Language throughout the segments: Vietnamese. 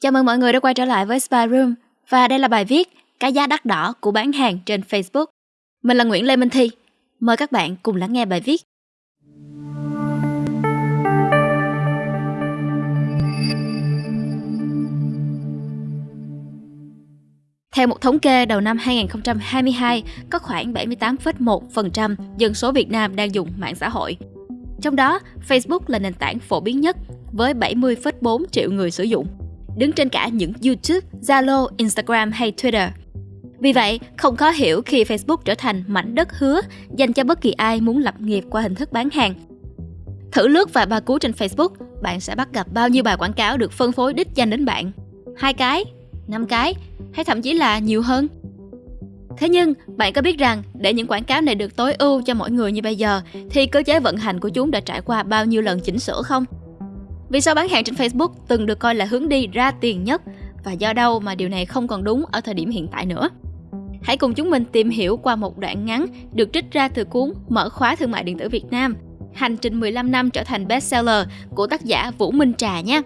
Chào mừng mọi người đã quay trở lại với Spy Room và đây là bài viết Cái giá đắt đỏ của bán hàng trên Facebook. Mình là Nguyễn Lê Minh Thi. Mời các bạn cùng lắng nghe bài viết. Theo một thống kê đầu năm 2022, có khoảng 78,1% dân số Việt Nam đang dùng mạng xã hội. Trong đó, Facebook là nền tảng phổ biến nhất với 70,4 triệu người sử dụng đứng trên cả những YouTube, Zalo, Instagram hay Twitter. Vì vậy, không khó hiểu khi Facebook trở thành mảnh đất hứa dành cho bất kỳ ai muốn lập nghiệp qua hình thức bán hàng. Thử lướt vài ba cú trên Facebook, bạn sẽ bắt gặp bao nhiêu bài quảng cáo được phân phối đích danh đến bạn. Hai cái, năm cái, hay thậm chí là nhiều hơn. Thế nhưng, bạn có biết rằng để những quảng cáo này được tối ưu cho mọi người như bây giờ thì cơ chế vận hành của chúng đã trải qua bao nhiêu lần chỉnh sửa không? Vì sao bán hàng trên Facebook từng được coi là hướng đi ra tiền nhất và do đâu mà điều này không còn đúng ở thời điểm hiện tại nữa? Hãy cùng chúng mình tìm hiểu qua một đoạn ngắn được trích ra từ cuốn Mở khóa thương mại điện tử Việt Nam, hành trình 15 năm trở thành bestseller của tác giả Vũ Minh Trà nhé.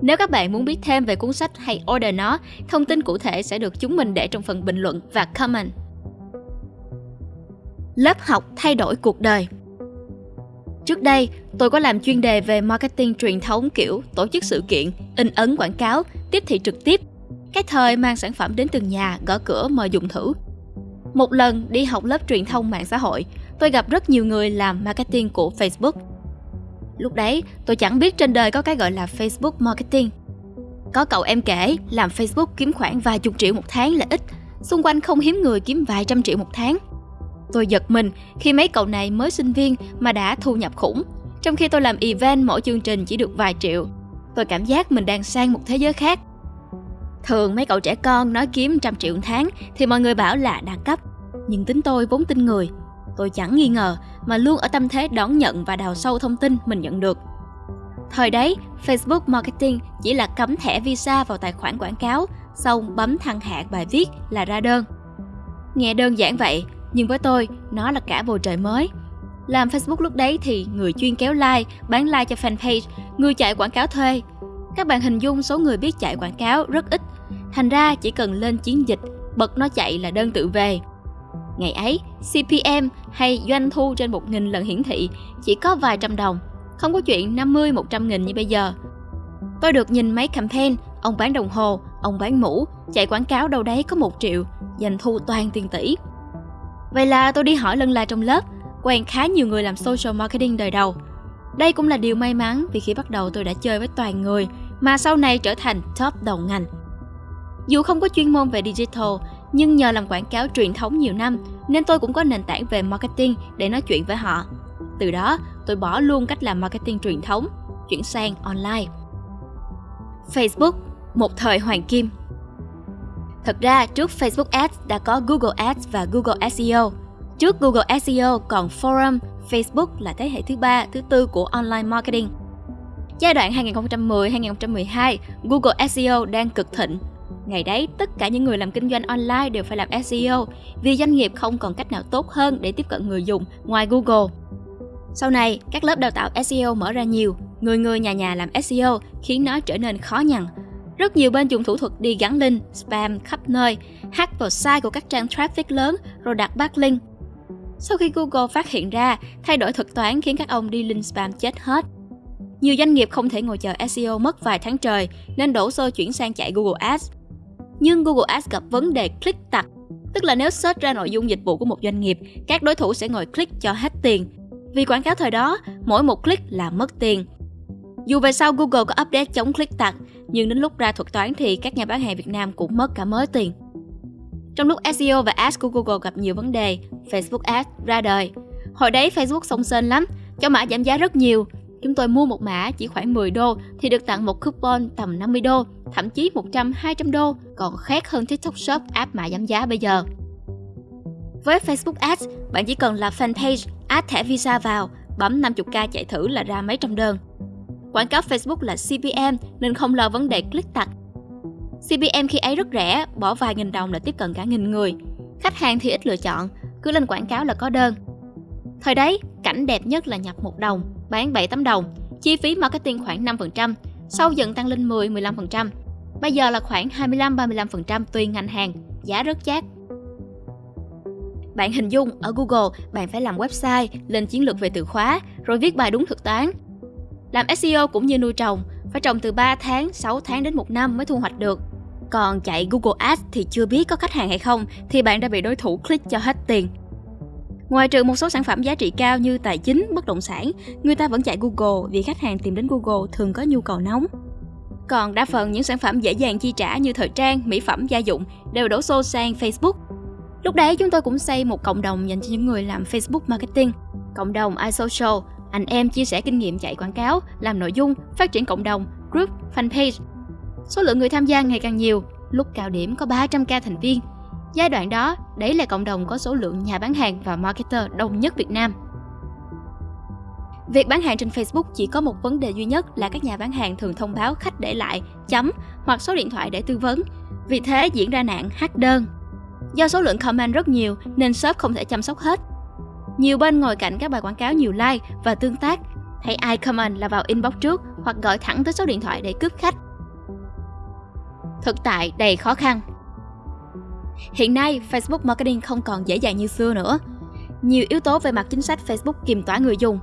Nếu các bạn muốn biết thêm về cuốn sách hay order nó, thông tin cụ thể sẽ được chúng mình để trong phần bình luận và comment. Lớp học thay đổi cuộc đời Trước đây, tôi có làm chuyên đề về marketing truyền thống kiểu tổ chức sự kiện, in ấn quảng cáo, tiếp thị trực tiếp. Cái thời mang sản phẩm đến từng nhà, gõ cửa mời dùng thử. Một lần đi học lớp truyền thông mạng xã hội, tôi gặp rất nhiều người làm marketing của Facebook. Lúc đấy, tôi chẳng biết trên đời có cái gọi là Facebook marketing. Có cậu em kể làm Facebook kiếm khoảng vài chục triệu một tháng là ít, xung quanh không hiếm người kiếm vài trăm triệu một tháng. Tôi giật mình khi mấy cậu này mới sinh viên mà đã thu nhập khủng, trong khi tôi làm event mỗi chương trình chỉ được vài triệu. Tôi cảm giác mình đang sang một thế giới khác. Thường mấy cậu trẻ con nói kiếm trăm triệu một tháng thì mọi người bảo là đẳng cấp. Nhưng tính tôi vốn tin người. Tôi chẳng nghi ngờ mà luôn ở tâm thế đón nhận và đào sâu thông tin mình nhận được. Thời đấy, Facebook Marketing chỉ là cắm thẻ visa vào tài khoản quảng cáo, xong bấm thăng hạng bài viết là ra đơn. Nghe đơn giản vậy, nhưng với tôi, nó là cả bầu trời mới. Làm Facebook lúc đấy thì người chuyên kéo like, bán like cho fanpage, người chạy quảng cáo thuê. Các bạn hình dung số người biết chạy quảng cáo rất ít, thành ra chỉ cần lên chiến dịch, bật nó chạy là đơn tự về. Ngày ấy, CPM hay doanh thu trên 1.000 lần hiển thị chỉ có vài trăm đồng, không có chuyện 50-100 nghìn như bây giờ. Tôi được nhìn mấy campaign, ông bán đồng hồ, ông bán mũ, chạy quảng cáo đâu đấy có một triệu, doanh thu toàn tiền tỷ. Vậy là tôi đi hỏi lần là trong lớp, quen khá nhiều người làm social marketing đời đầu. Đây cũng là điều may mắn vì khi bắt đầu tôi đã chơi với toàn người mà sau này trở thành top đầu ngành. Dù không có chuyên môn về digital, nhưng nhờ làm quảng cáo truyền thống nhiều năm nên tôi cũng có nền tảng về marketing để nói chuyện với họ. Từ đó, tôi bỏ luôn cách làm marketing truyền thống, chuyển sang online. Facebook, một thời hoàng kim Thật ra, trước Facebook Ads đã có Google Ads và Google SEO. Trước Google SEO còn Forum, Facebook là thế hệ thứ ba, thứ tư của online marketing. Giai đoạn 2010-2012, Google SEO đang cực thịnh. Ngày đấy, tất cả những người làm kinh doanh online đều phải làm SEO vì doanh nghiệp không còn cách nào tốt hơn để tiếp cận người dùng ngoài Google. Sau này, các lớp đào tạo SEO mở ra nhiều, người người nhà nhà làm SEO khiến nó trở nên khó nhằn rất nhiều bên dùng thủ thuật đi gắn link, spam khắp nơi, hack vào site của các trang traffic lớn rồi đặt backlink. Sau khi Google phát hiện ra, thay đổi thuật toán khiến các ông đi link spam chết hết. Nhiều doanh nghiệp không thể ngồi chờ SEO mất vài tháng trời nên đổ xô chuyển sang chạy Google Ads. Nhưng Google Ads gặp vấn đề click tặc, tức là nếu search ra nội dung dịch vụ của một doanh nghiệp, các đối thủ sẽ ngồi click cho hết tiền. Vì quảng cáo thời đó, mỗi một click là mất tiền. Dù về sau Google có update chống click tặc, nhưng đến lúc ra thuật toán thì các nhà bán hàng Việt Nam cũng mất cả mớ tiền. Trong lúc SEO và Ads của Google gặp nhiều vấn đề, Facebook Ads ra đời. Hồi đấy Facebook sông sên lắm, cho mã giảm giá rất nhiều. Chúng tôi mua một mã chỉ khoảng 10 đô thì được tặng một coupon tầm 50 đô, thậm chí 100, 200 đô, còn khác hơn TikTok Shop app mã giảm giá bây giờ. Với Facebook Ads, bạn chỉ cần là fanpage, add thẻ Visa vào, bấm 50k chạy thử là ra mấy trăm đơn. Quảng cáo Facebook là CPM nên không lo vấn đề click tặc. CPM khi ấy rất rẻ, bỏ vài nghìn đồng là tiếp cận cả nghìn người. Khách hàng thì ít lựa chọn, cứ lên quảng cáo là có đơn. Thời đấy, cảnh đẹp nhất là nhập một đồng, bán 7 tấm đồng, chi phí marketing khoảng 5%, sau dần tăng lên 10-15%. Bây giờ là khoảng 25-35% tùy ngành hàng, giá rất chát. Bạn hình dung ở Google bạn phải làm website, lên chiến lược về từ khóa, rồi viết bài đúng thực toán. Làm SEO cũng như nuôi trồng, phải trồng từ 3 tháng, 6 tháng đến 1 năm mới thu hoạch được. Còn chạy Google Ads thì chưa biết có khách hàng hay không thì bạn đã bị đối thủ click cho hết tiền. Ngoài trừ một số sản phẩm giá trị cao như tài chính, bất động sản, người ta vẫn chạy Google vì khách hàng tìm đến Google thường có nhu cầu nóng. Còn đa phần những sản phẩm dễ dàng chi trả như thời trang, mỹ phẩm, gia dụng đều đổ xô sang Facebook. Lúc đấy chúng tôi cũng xây một cộng đồng dành cho những người làm Facebook marketing. Cộng đồng iSocial, anh em chia sẻ kinh nghiệm chạy quảng cáo, làm nội dung, phát triển cộng đồng, group, fanpage. Số lượng người tham gia ngày càng nhiều, lúc cao điểm có 300k thành viên. Giai đoạn đó, đấy là cộng đồng có số lượng nhà bán hàng và marketer đông nhất Việt Nam. Việc bán hàng trên Facebook chỉ có một vấn đề duy nhất là các nhà bán hàng thường thông báo khách để lại chấm hoặc số điện thoại để tư vấn. Vì thế diễn ra nạn hack đơn. Do số lượng comment rất nhiều nên shop không thể chăm sóc hết. Nhiều bên ngồi cạnh các bài quảng cáo nhiều like và tương tác. Thấy ai comment là vào inbox trước hoặc gọi thẳng tới số điện thoại để cướp khách. Thực tại đầy khó khăn. Hiện nay, Facebook marketing không còn dễ dàng như xưa nữa. Nhiều yếu tố về mặt chính sách Facebook kiềm tỏa người dùng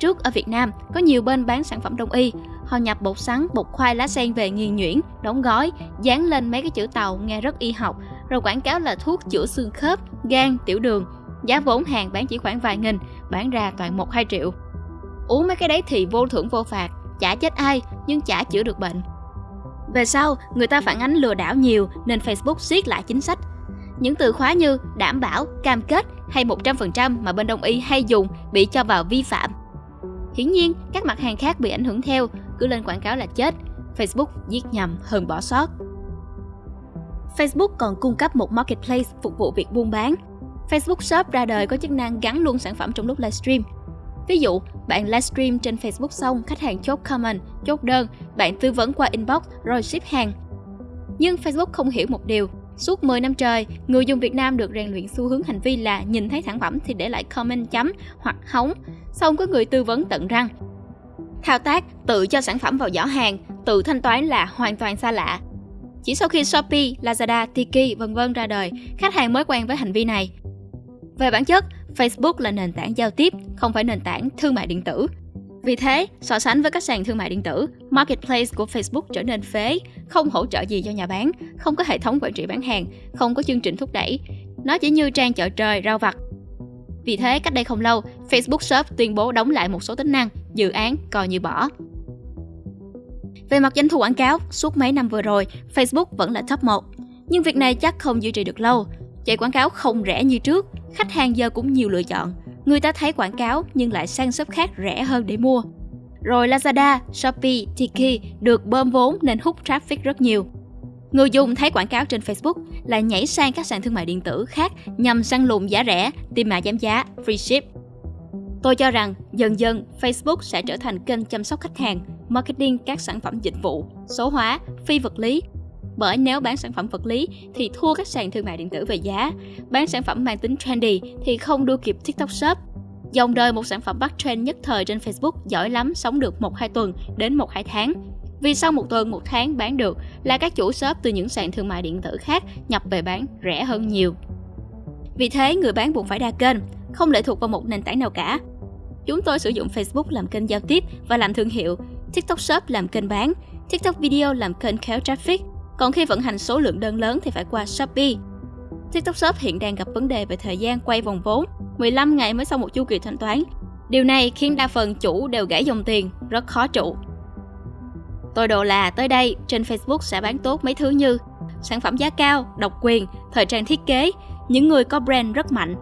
Trước ở Việt Nam, có nhiều bên bán sản phẩm đông y. Họ nhập bột sắn, bột khoai lá sen về nghiền nhuyễn, đóng gói, dán lên mấy cái chữ tàu nghe rất y học, rồi quảng cáo là thuốc chữa xương khớp, gan, tiểu đường. Giá vốn hàng bán chỉ khoảng vài nghìn, bán ra toàn 1-2 triệu. Uống mấy cái đấy thì vô thưởng vô phạt, chả chết ai nhưng chả chữa được bệnh. Về sau, người ta phản ánh lừa đảo nhiều nên Facebook siết lại chính sách. Những từ khóa như đảm bảo, cam kết hay 100% mà bên đông y hay dùng bị cho vào vi phạm Hiển nhiên, các mặt hàng khác bị ảnh hưởng theo, cứ lên quảng cáo là chết. Facebook giết nhầm hơn bỏ sót. Facebook còn cung cấp một marketplace phục vụ việc buôn bán. Facebook Shop ra đời có chức năng gắn luôn sản phẩm trong lúc livestream. Ví dụ, bạn livestream trên Facebook xong, khách hàng chốt comment, chốt đơn, bạn tư vấn qua inbox rồi ship hàng. Nhưng Facebook không hiểu một điều, Suốt 10 năm trời, người dùng Việt Nam được rèn luyện xu hướng hành vi là nhìn thấy sản phẩm thì để lại comment chấm hoặc hóng, xong có người tư vấn tận răng. Thao tác tự cho sản phẩm vào giỏ hàng, tự thanh toán là hoàn toàn xa lạ. Chỉ sau khi Shopee, Lazada, Tiki vân vân ra đời, khách hàng mới quen với hành vi này. Về bản chất, Facebook là nền tảng giao tiếp, không phải nền tảng thương mại điện tử. Vì thế, so sánh với các sàn thương mại điện tử, marketplace của Facebook trở nên phế, không hỗ trợ gì cho nhà bán, không có hệ thống quản trị bán hàng, không có chương trình thúc đẩy. Nó chỉ như trang chợ trời rau vặt. Vì thế, cách đây không lâu, Facebook Shop tuyên bố đóng lại một số tính năng, dự án coi như bỏ. Về mặt doanh thu quảng cáo, suốt mấy năm vừa rồi, Facebook vẫn là top 1. Nhưng việc này chắc không duy trì được lâu. Chạy quảng cáo không rẻ như trước, khách hàng giờ cũng nhiều lựa chọn. Người ta thấy quảng cáo nhưng lại sang shop khác rẻ hơn để mua. Rồi Lazada, Shopee, Tiki được bơm vốn nên hút traffic rất nhiều. Người dùng thấy quảng cáo trên Facebook lại nhảy sang các sàn thương mại điện tử khác nhằm săn lùng giá rẻ, tìm mã giảm giá, free ship. Tôi cho rằng dần dần Facebook sẽ trở thành kênh chăm sóc khách hàng, marketing các sản phẩm dịch vụ, số hóa, phi vật lý. Bởi nếu bán sản phẩm vật lý thì thua các sàn thương mại điện tử về giá, bán sản phẩm mang tính trendy thì không đua kịp TikTok Shop Dòng đời một sản phẩm bắt trend nhất thời trên Facebook giỏi lắm sống được 1-2 tuần đến 1-2 tháng. Vì sau một tuần, một tháng bán được là các chủ shop từ những sàn thương mại điện tử khác nhập về bán rẻ hơn nhiều. Vì thế, người bán buộc phải đa kênh, không lệ thuộc vào một nền tảng nào cả. Chúng tôi sử dụng Facebook làm kênh giao tiếp và làm thương hiệu, TikTok Shop làm kênh bán, TikTok Video làm kênh kéo traffic. Còn khi vận hành số lượng đơn lớn thì phải qua Shopee. TikTok Shop hiện đang gặp vấn đề về thời gian quay vòng vốn 15 ngày mới xong một chu kỳ thanh toán. Điều này khiến đa phần chủ đều gãy dòng tiền, rất khó trụ. Tôi đồ là tới đây trên Facebook sẽ bán tốt mấy thứ như sản phẩm giá cao, độc quyền, thời trang thiết kế, những người có brand rất mạnh.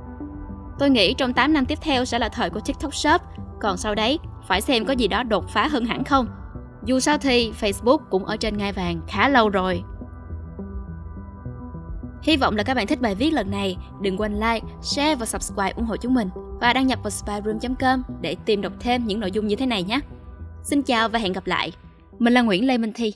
Tôi nghĩ trong 8 năm tiếp theo sẽ là thời của TikTok Shop, còn sau đấy phải xem có gì đó đột phá hơn hẳn không. Dù sao thì Facebook cũng ở trên ngai vàng khá lâu rồi. Hy vọng là các bạn thích bài viết lần này. Đừng quên like, share và subscribe ủng hộ chúng mình. Và đăng nhập vào spyroom.com để tìm đọc thêm những nội dung như thế này nhé. Xin chào và hẹn gặp lại. Mình là Nguyễn Lê Minh Thi.